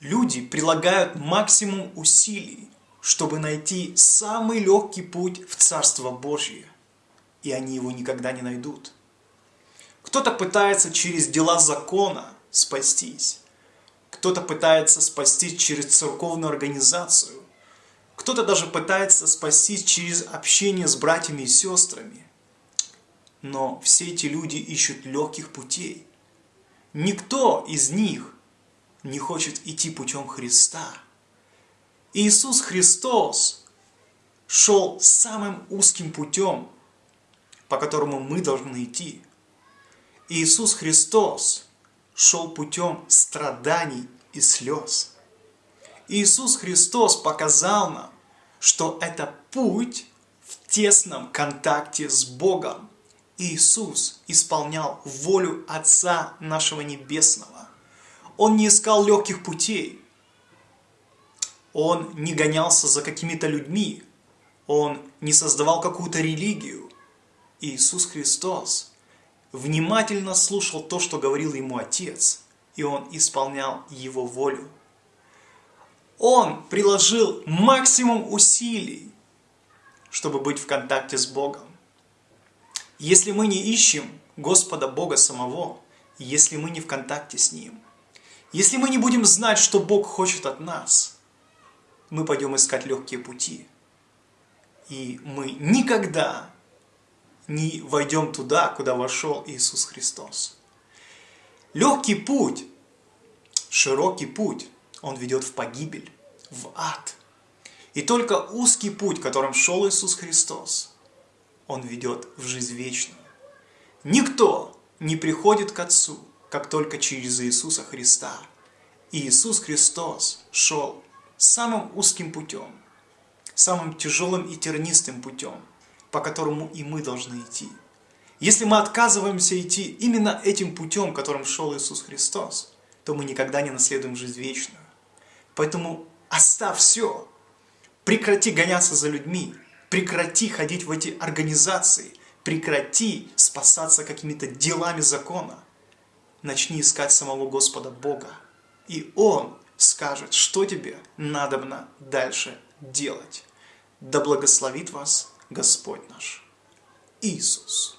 Люди прилагают максимум усилий, чтобы найти самый легкий путь в Царство Божье, и они его никогда не найдут. Кто-то пытается через дела закона спастись, кто-то пытается спастись через церковную организацию, кто-то даже пытается спастись через общение с братьями и сестрами. Но все эти люди ищут легких путей. Никто из них не хочет идти путем Христа. Иисус Христос шел самым узким путем, по которому мы должны идти. Иисус Христос шел путем страданий и слез. Иисус Христос показал нам, что это путь в тесном контакте с Богом. Иисус исполнял волю Отца нашего Небесного. Он не искал легких путей. Он не гонялся за какими-то людьми. Он не создавал какую-то религию. Иисус Христос внимательно слушал то, что говорил ему Отец, и он исполнял его волю. Он приложил максимум усилий, чтобы быть в контакте с Богом. Если мы не ищем Господа Бога самого, если мы не в контакте с Ним, если мы не будем знать, что Бог хочет от нас, мы пойдем искать легкие пути. И мы никогда не войдем туда, куда вошел Иисус Христос. Легкий путь, широкий путь он ведет в погибель, в ад. И только узкий путь, которым шел Иисус Христос, он ведет в жизнь вечную. Никто не приходит к Отцу, как только через Иисуса Христа. И Иисус Христос шел самым узким путем, самым тяжелым и тернистым путем, по которому и мы должны идти. Если мы отказываемся идти именно этим путем, которым шел Иисус Христос, то мы никогда не наследуем жизнь вечную. Поэтому оставь все. Прекрати гоняться за людьми. Прекрати ходить в эти организации. Прекрати спасаться какими-то делами закона. Начни искать самого Господа Бога. И Он скажет, что тебе надобно дальше делать. Да благословит вас Господь наш Иисус.